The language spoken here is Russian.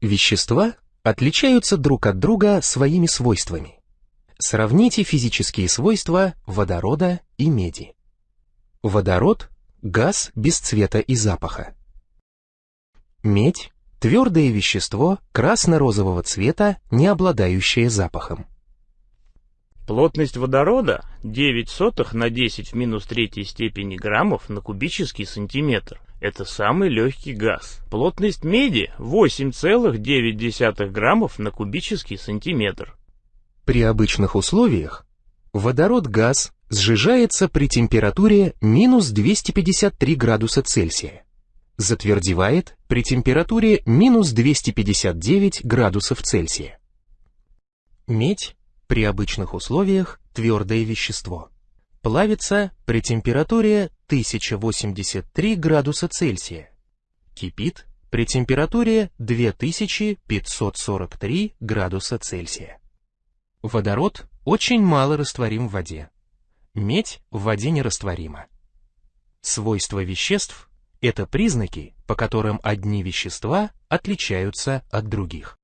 Вещества отличаются друг от друга своими свойствами. Сравните физические свойства водорода и меди. Водород – газ без цвета и запаха. Медь – твердое вещество красно-розового цвета, не обладающее запахом. Плотность водорода 9 сотых на 10 в минус третьей степени граммов на кубический сантиметр. Это самый легкий газ. Плотность меди 8,9 граммов на кубический сантиметр. При обычных условиях водород-газ сжижается при температуре минус 253 градуса Цельсия. Затвердевает при температуре минус 259 градусов Цельсия. Медь при обычных условиях твердое вещество. Плавится при температуре 1083 градуса Цельсия. Кипит при температуре 2543 градуса Цельсия. Водород очень мало растворим в воде. Медь в воде нерастворима. Свойства веществ – это признаки, по которым одни вещества отличаются от других.